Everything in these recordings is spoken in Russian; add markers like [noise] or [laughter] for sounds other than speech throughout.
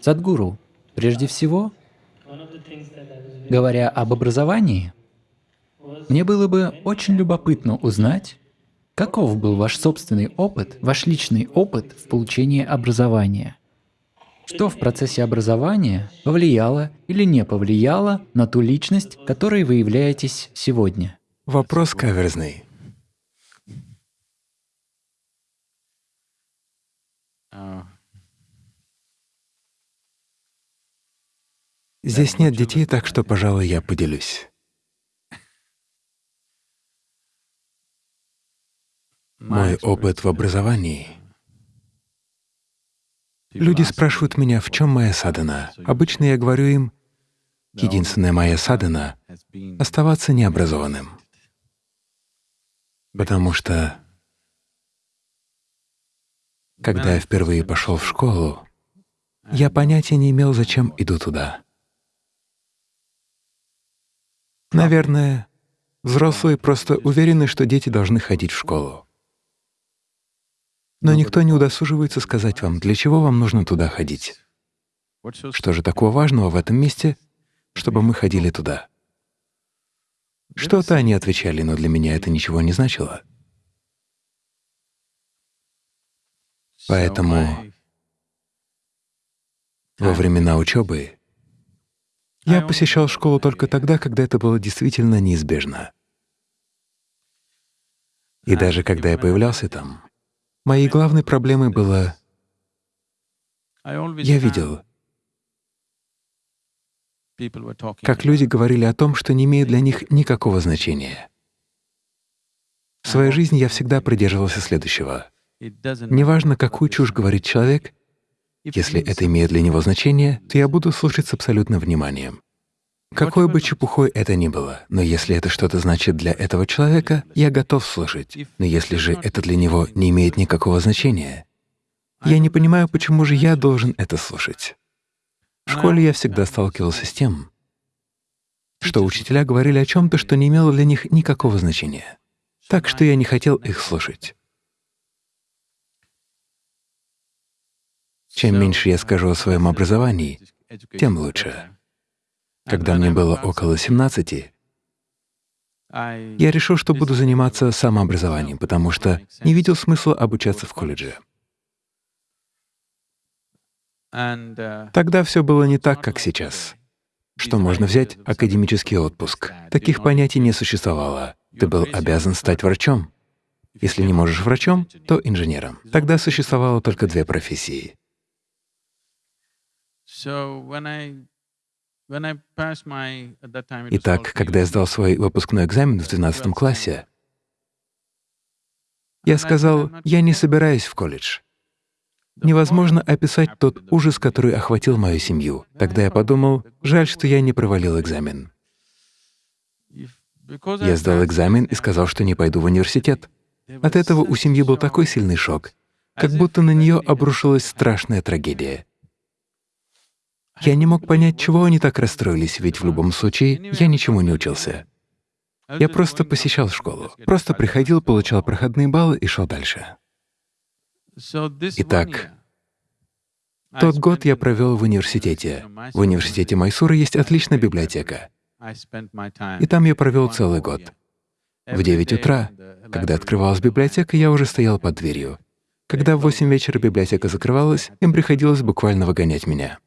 Садгуру, прежде всего, говоря об образовании, мне было бы очень любопытно узнать, каков был ваш собственный опыт, ваш личный опыт в получении образования. Что в процессе образования повлияло или не повлияло на ту личность, которой вы являетесь сегодня? Вопрос каверзный. Здесь нет детей, так что, пожалуй, я поделюсь. Мой опыт в образовании. Люди спрашивают меня, в чем моя садана. Обычно я говорю им, единственная моя садана — оставаться необразованным. Потому что, когда я впервые пошел в школу, я понятия не имел, зачем иду туда. Наверное, взрослые просто уверены, что дети должны ходить в школу. Но никто не удосуживается сказать вам, для чего вам нужно туда ходить. Что же такого важного в этом месте, чтобы мы ходили туда? Что-то они отвечали, но для меня это ничего не значило. Поэтому во времена учебы я посещал школу только тогда, когда это было действительно неизбежно. И даже когда я появлялся там, моей главной проблемой было... Я видел, как люди говорили о том, что не имеет для них никакого значения. В своей жизни я всегда придерживался следующего. Неважно, какую чушь говорит человек, если это имеет для него значение, то я буду слушать с абсолютным вниманием. Какой бы чепухой это ни было, но если это что-то значит для этого человека, я готов слушать. Но если же это для него не имеет никакого значения, я не понимаю, почему же я должен это слушать. В школе я всегда сталкивался с тем, что учителя говорили о чем то что не имело для них никакого значения. Так что я не хотел их слушать. Чем меньше я скажу о своем образовании, тем лучше. Когда мне было около 17, я решил, что буду заниматься самообразованием, потому что не видел смысла обучаться в колледже. Тогда все было не так, как сейчас. Что можно взять академический отпуск? Таких понятий не существовало. Ты был обязан стать врачом. Если не можешь врачом, то инженером. Тогда существовало только две профессии Итак, когда я сдал свой выпускной экзамен в 12 классе, я сказал, я не собираюсь в колледж. Невозможно описать тот ужас, который охватил мою семью. Тогда я подумал, жаль, что я не провалил экзамен. Я сдал экзамен и сказал, что не пойду в университет. От этого у семьи был такой сильный шок, как будто на нее обрушилась страшная трагедия. Я не мог понять, чего они так расстроились, ведь в любом случае я ничему не учился. Я просто посещал школу, просто приходил, получал проходные баллы и шел дальше. Итак, тот год я провел в университете. В университете Майсура есть отличная библиотека. И там я провел целый год. В 9 утра, когда открывалась библиотека, я уже стоял под дверью. Когда в 8 вечера библиотека закрывалась, им приходилось буквально выгонять меня.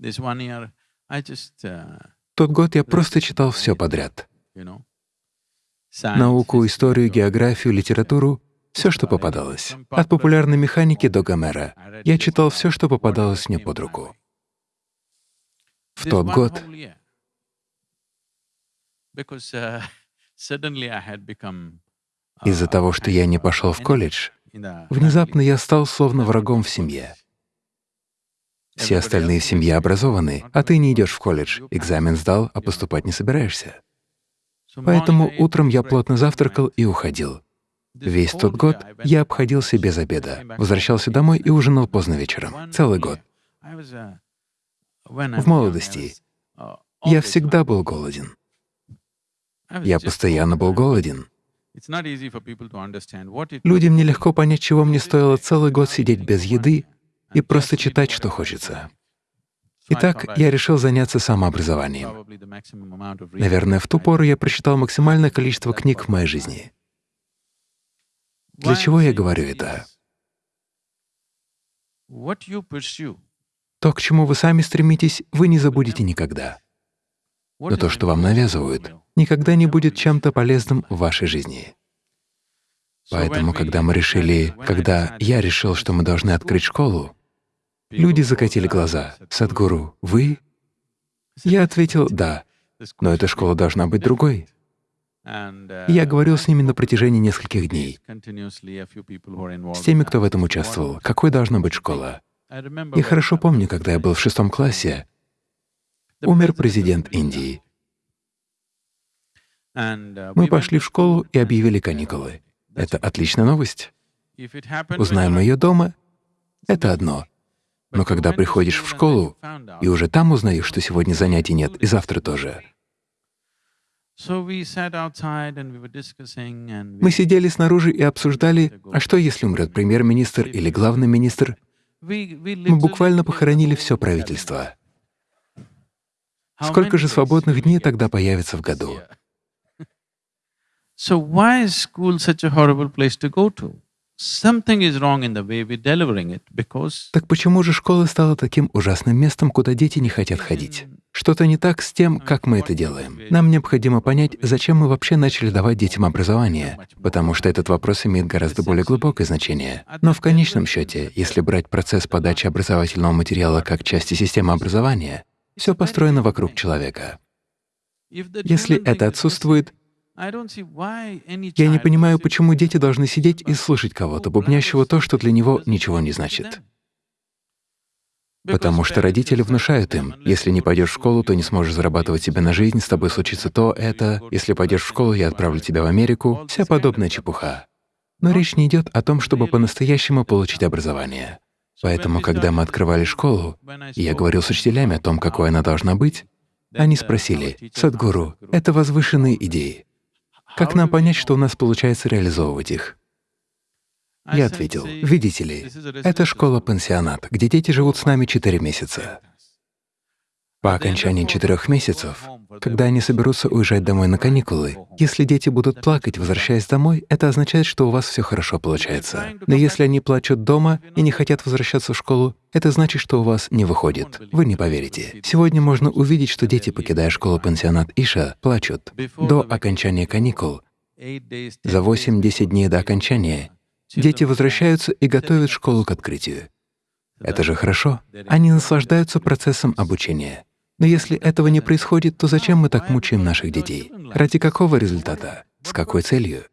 Uh, Тот год я просто читал все подряд. Науку, историю, географию, литературу — все, что попадалось. От популярной механики до Гомера. Я читал все, что попадалось мне под руку. В тот год uh, [laughs] из-за того, что я не пошел в колледж, внезапно я стал словно врагом в семье. Все остальные в семье образованы, а ты не идешь в колледж, экзамен сдал, а поступать не собираешься. Поэтому утром я плотно завтракал и уходил. Весь тот год я обходился без обеда, возвращался домой и ужинал поздно вечером, целый год. В молодости я всегда был голоден. Я постоянно был голоден. Людям нелегко понять, чего мне стоило целый год сидеть без еды и просто читать, что хочется. Итак, я решил заняться самообразованием. Наверное, в ту пору я прочитал максимальное количество книг в моей жизни. Для чего я говорю это? То, к чему вы сами стремитесь, вы не забудете никогда. Но то, что вам навязывают, никогда не будет чем-то полезным в вашей жизни. Поэтому, когда мы решили, когда я решил, что мы должны открыть школу, люди закатили глаза. «Садгуру, вы?» Я ответил «да», но эта школа должна быть другой. Я говорил с ними на протяжении нескольких дней, с теми, кто в этом участвовал, какой должна быть школа. Я хорошо помню, когда я был в шестом классе, умер президент Индии. Мы пошли в школу и объявили каникулы. Это отличная новость. Узнаем ее дома — это одно. Но когда приходишь в школу и уже там узнаешь, что сегодня занятий нет, и завтра тоже. Мы сидели снаружи и обсуждали, а что если умрет премьер-министр или главный министр, мы буквально похоронили все правительство. Сколько же свободных дней тогда появится в году? [laughs] So why is school such a horrible place to go to? Something is wrong in the way we're delivering it, because… Так почему же школа стала таким ужасным местом, куда дети не хотят ходить? Что-то не так с тем, как мы это делаем. Нам необходимо понять, зачем мы вообще начали давать детям образование, потому что этот вопрос имеет гораздо более глубокое значение. Но в конечном счете, если брать процесс подачи образовательного материала как части системы образования, все построено вокруг человека. Если это отсутствует, я не понимаю, почему дети должны сидеть и слушать кого-то, бубнящего то, что для него ничего не значит. Потому что родители внушают им, если не пойдешь в школу, то не сможешь зарабатывать себе на жизнь, с тобой случится то, это, если пойдешь в школу, я отправлю тебя в Америку, вся подобная чепуха. Но речь не идет о том, чтобы по-настоящему получить образование. Поэтому, когда мы открывали школу, и я говорил с учителями о том, какой она должна быть, они спросили, «Садгуру, это возвышенные идеи. Как нам понять, что у нас получается реализовывать их?» Я ответил, видите ли, это школа-пансионат, где дети живут с нами четыре месяца. По окончании четырех месяцев, когда они соберутся уезжать домой на каникулы, если дети будут плакать, возвращаясь домой, это означает, что у вас все хорошо получается. Но если они плачут дома и не хотят возвращаться в школу, это значит, что у вас не выходит. Вы не поверите. Сегодня можно увидеть, что дети, покидая школу-пансионат Иша, плачут. До окончания каникул, за 8-10 дней до окончания, Дети возвращаются и готовят школу к открытию. Это же хорошо. Они наслаждаются процессом обучения. Но если этого не происходит, то зачем мы так мучаем наших детей? Ради какого результата? С какой целью?